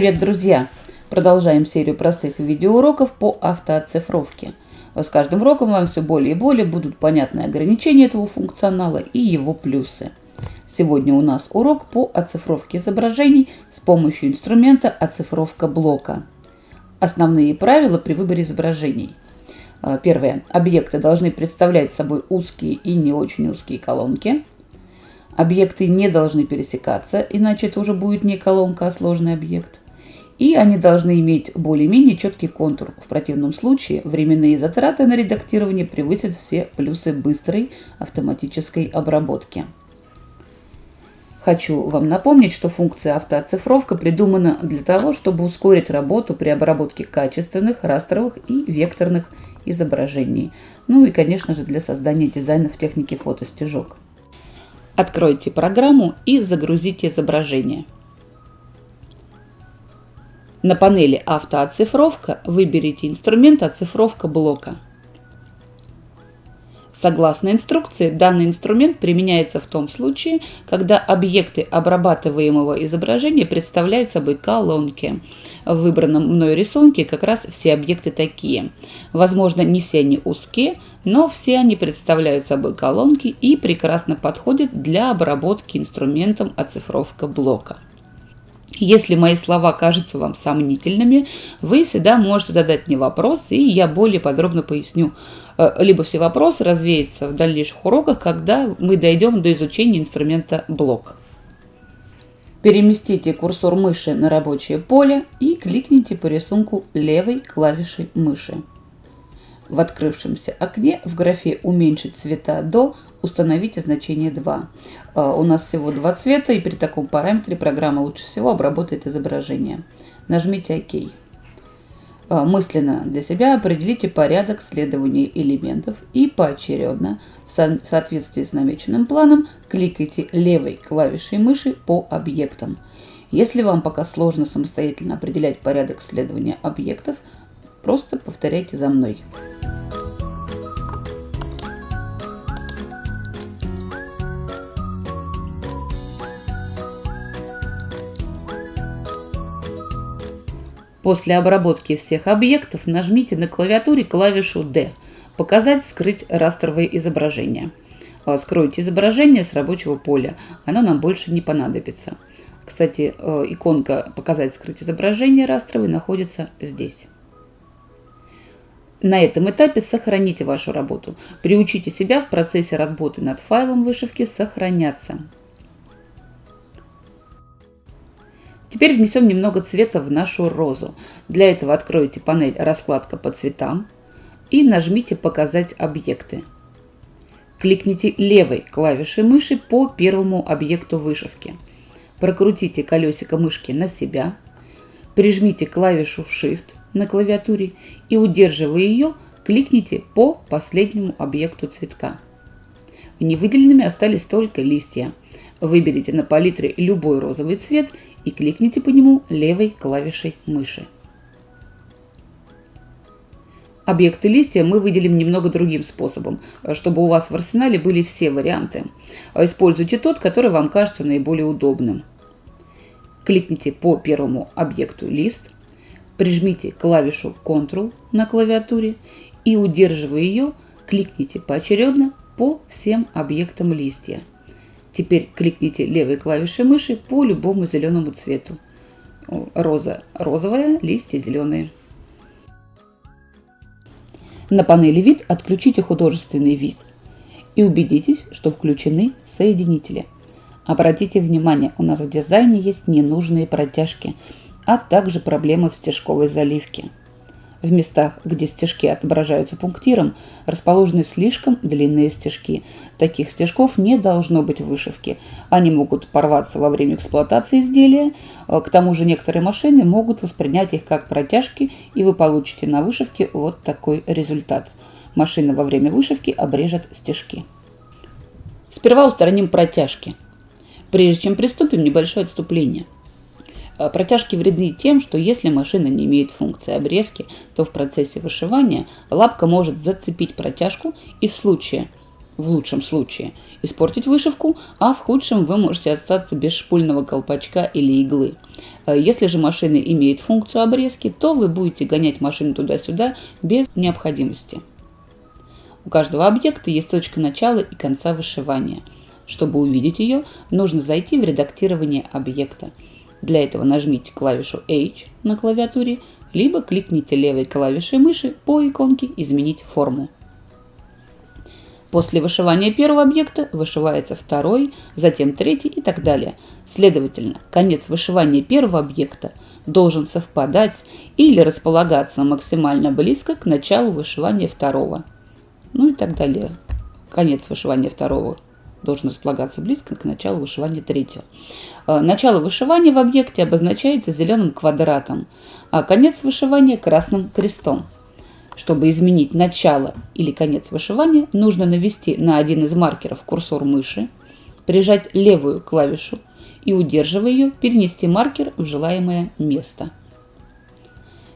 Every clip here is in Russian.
Привет, друзья! Продолжаем серию простых видеоуроков по автооцифровке. С каждым уроком вам все более и более будут понятны ограничения этого функционала и его плюсы. Сегодня у нас урок по оцифровке изображений с помощью инструмента оцифровка блока. Основные правила при выборе изображений. А, первое. Объекты должны представлять собой узкие и не очень узкие колонки. Объекты не должны пересекаться, иначе это уже будет не колонка, а сложный объект. И они должны иметь более-менее четкий контур. В противном случае временные затраты на редактирование превысят все плюсы быстрой автоматической обработки. Хочу вам напомнить, что функция автооцифровка придумана для того, чтобы ускорить работу при обработке качественных, растровых и векторных изображений. Ну и, конечно же, для создания дизайна в технике фотостежок. Откройте программу и загрузите изображение. На панели «Автооцифровка» выберите инструмент «Оцифровка блока». Согласно инструкции, данный инструмент применяется в том случае, когда объекты обрабатываемого изображения представляют собой колонки. В выбранном мной рисунке как раз все объекты такие. Возможно, не все они узкие, но все они представляют собой колонки и прекрасно подходят для обработки инструментом оцифровка блока. Если мои слова кажутся вам сомнительными, вы всегда можете задать мне вопрос, и я более подробно поясню. Э, либо все вопросы развеются в дальнейших уроках, когда мы дойдем до изучения инструмента блок. Переместите курсор мыши на рабочее поле и кликните по рисунку левой клавишей мыши. В открывшемся окне в графе «Уменьшить цвета до» установите значение 2. А, у нас всего два цвета, и при таком параметре программа лучше всего обработает изображение. Нажмите ОК. А, мысленно для себя определите порядок следования элементов и поочередно, в соответствии с намеченным планом, кликайте левой клавишей мыши по объектам. Если вам пока сложно самостоятельно определять порядок следования объектов, просто повторяйте за мной. После обработки всех объектов нажмите на клавиатуре клавишу D «Показать, скрыть растровое изображение». А, скройте изображение с рабочего поля, оно нам больше не понадобится. Кстати, э, иконка «Показать, скрыть изображение» растровой находится здесь. На этом этапе сохраните вашу работу. Приучите себя в процессе работы над файлом вышивки сохраняться. Теперь внесем немного цвета в нашу розу. Для этого откройте панель «Раскладка по цветам» и нажмите «Показать объекты». Кликните левой клавишей мыши по первому объекту вышивки. Прокрутите колесико мышки на себя, прижмите клавишу Shift на клавиатуре и, удерживая ее, кликните по последнему объекту цветка. Невыделенными остались только листья. Выберите на палитре любой розовый цвет и кликните по нему левой клавишей мыши. Объекты листья мы выделим немного другим способом, чтобы у вас в арсенале были все варианты. Используйте тот, который вам кажется наиболее удобным. Кликните по первому объекту лист, прижмите клавишу Ctrl на клавиатуре и, удерживая ее, кликните поочередно по всем объектам листья. Теперь кликните левой клавишей мыши по любому зеленому цвету. Роза розовая, листья зеленые. На панели «Вид» отключите художественный вид и убедитесь, что включены соединители. Обратите внимание, у нас в дизайне есть ненужные протяжки, а также проблемы в стежковой заливке. В местах, где стежки отображаются пунктиром, расположены слишком длинные стежки. Таких стежков не должно быть в вышивке. Они могут порваться во время эксплуатации изделия. Э, к тому же некоторые машины могут воспринять их как протяжки, и вы получите на вышивке вот такой результат. Машина во время вышивки обрежет стежки. Сперва устраним протяжки. Прежде чем приступим, небольшое отступление – протяжки вредны тем, что если машина не имеет функции обрезки, то в процессе вышивания лапка может зацепить протяжку и в случае в лучшем случае, испортить вышивку, а в худшем вы можете остаться без шпульного колпачка или иглы. Э, если же машина имеет функцию обрезки, то вы будете гонять машину туда-сюда без необходимости. У каждого объекта есть точка начала и конца вышивания. Чтобы увидеть ее, нужно зайти в редактирование объекта. Для этого нажмите клавишу H на клавиатуре, либо кликните левой клавишей мыши по иконке «Изменить форму». После вышивания первого объекта вышивается второй, затем третий и так далее. Следовательно, конец вышивания первого объекта должен совпадать или располагаться максимально близко к началу вышивания второго. Ну и так далее. Конец вышивания второго должен располагаться близко к началу вышивания третьего. Э, начало вышивания в объекте обозначается зеленым квадратом, а конец вышивания красным крестом. Чтобы изменить начало или конец вышивания, нужно навести на один из маркеров курсор мыши, прижать левую клавишу и, удерживая ее, перенести маркер в желаемое место.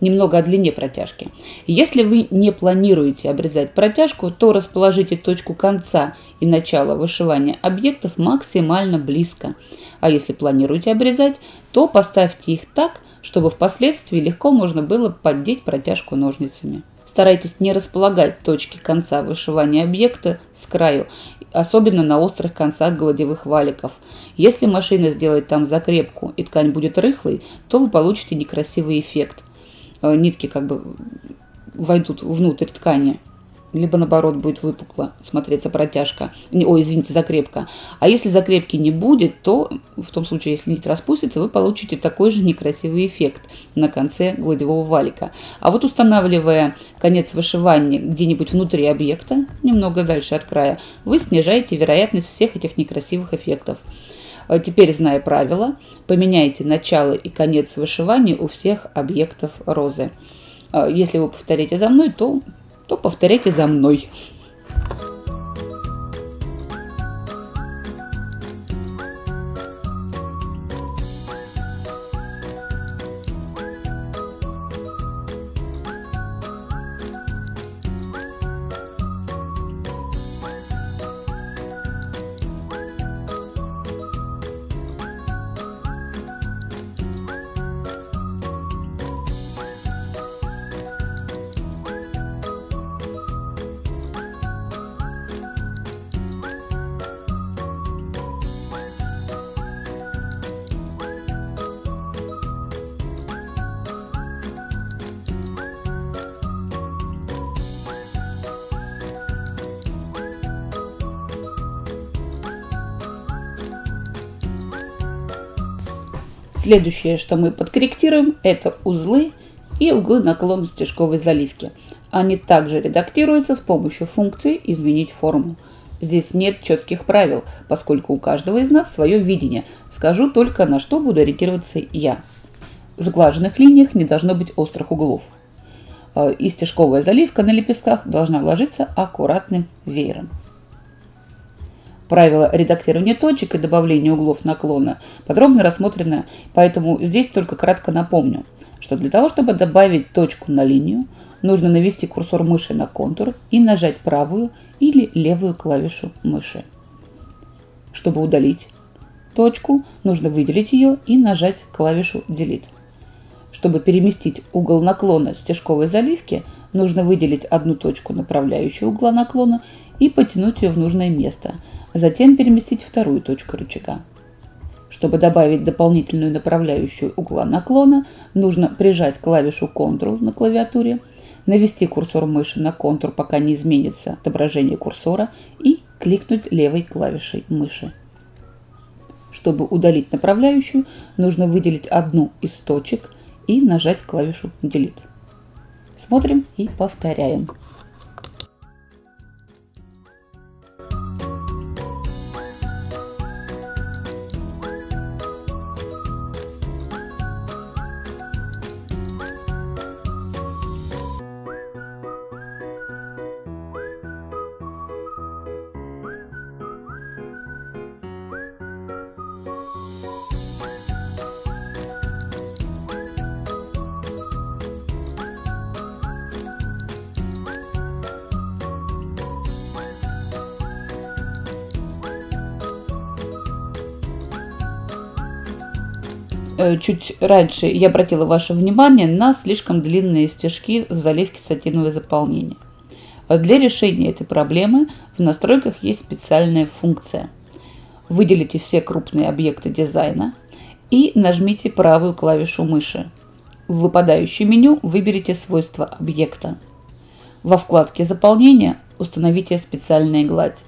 Немного о длине протяжки. Если вы не планируете обрезать протяжку, то расположите точку конца и начала вышивания объектов максимально близко. А если планируете обрезать, то поставьте их так, чтобы впоследствии легко можно было поддеть протяжку ножницами. Старайтесь не располагать точки конца вышивания объекта с краю, особенно на острых концах гладевых валиков. Если машина сделает там закрепку и ткань будет рыхлой, то вы получите некрасивый эффект. Э, нитки как бы войдут внутрь ткани либо наоборот будет выпукло смотреться протяжка, ой, извините, закрепка. А если закрепки не будет, то в том случае, если нить распустится, вы получите такой же некрасивый эффект на конце гладевого валика. А вот устанавливая конец вышивания где-нибудь внутри объекта, немного дальше от края, вы снижаете вероятность всех этих некрасивых эффектов. А теперь, зная правила, поменяйте начало и конец вышивания у всех объектов розы. А если вы повторите за мной, то то повторяйте за мной. Следующее, что мы подкорректируем, это узлы и углы наклона стежковой заливки. Они также редактируются с помощью функции «Изменить форму». Здесь нет четких правил, поскольку у каждого из нас свое видение. Скажу только, на что буду ориентироваться я. В сглаженных линиях не должно быть острых углов. Э, и стежковая заливка на лепестках должна ложиться аккуратным веером. Правила редактирования точек и добавления углов наклона подробно рассмотрены, поэтому здесь только кратко напомню, что для того, чтобы добавить точку на линию, нужно навести курсор мыши на контур и нажать правую или левую клавишу мыши. Чтобы удалить точку, нужно выделить ее и нажать клавишу Delete. Чтобы переместить угол наклона стежковой заливки, нужно выделить одну точку направляющую угла наклона и потянуть ее в нужное место – Затем переместить вторую точку рычага. Чтобы добавить дополнительную направляющую угла наклона, нужно прижать клавишу Ctrl на клавиатуре, навести курсор мыши на контур, пока не изменится отображение курсора, и кликнуть левой клавишей мыши. Чтобы удалить направляющую, нужно выделить одну из точек и нажать клавишу Delete. Смотрим и повторяем. Чуть раньше я обратила ваше внимание на слишком длинные стежки в заливке сатиновое заполнение. Для решения этой проблемы в настройках есть специальная функция. Выделите все крупные объекты дизайна и нажмите правую клавишу мыши. В выпадающем меню выберите свойства объекта. Во вкладке «Заполнение» установите специальная гладь.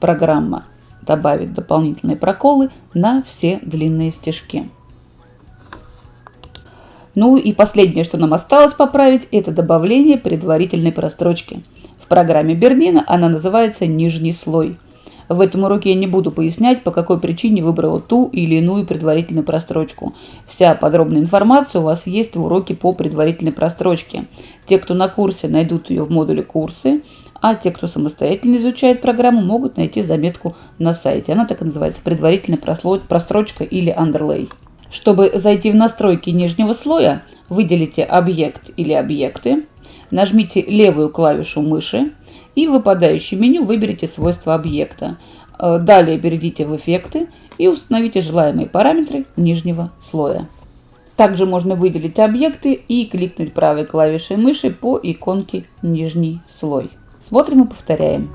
Программа добавит дополнительные проколы на все длинные стежки. Ну и последнее, что нам осталось поправить, это добавление предварительной прострочки. В программе Бернина она называется «Нижний слой». В этом уроке я не буду пояснять, по какой причине выбрала ту или иную предварительную прострочку. Вся подробная информация у вас есть в уроке по предварительной прострочке. Те, кто на курсе, найдут ее в модуле «Курсы», а те, кто самостоятельно изучает программу, могут найти заметку на сайте. Она так и называется «Предварительная прострочка» или «Underlay». Чтобы зайти в настройки нижнего слоя, выделите «Объект» или «Объекты», нажмите левую клавишу мыши и в выпадающем меню выберите свойства объекта. Э, далее перейдите в «Эффекты» и установите желаемые параметры нижнего слоя. Также можно выделить объекты и кликнуть правой клавишей мыши по иконке «Нижний слой». Смотрим и повторяем.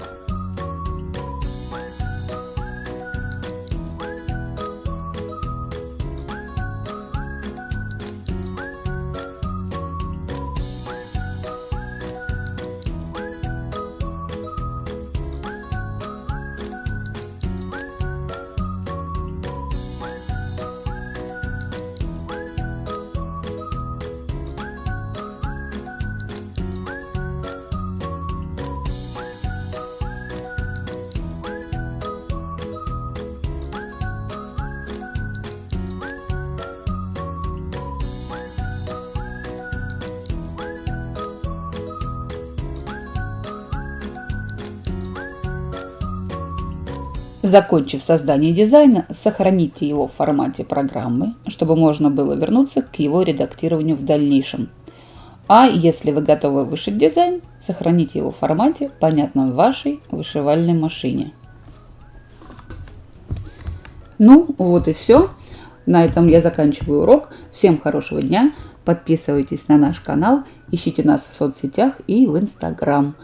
Закончив создание дизайна, сохраните его в формате программы, чтобы можно было вернуться к его редактированию в дальнейшем. А если вы готовы вышить дизайн, сохраните его в формате, понятном вашей вышивальной машине. Ну, вот и все. На этом я заканчиваю урок. Всем хорошего дня. Подписывайтесь на наш канал, ищите нас в соцсетях и в Инстаграм.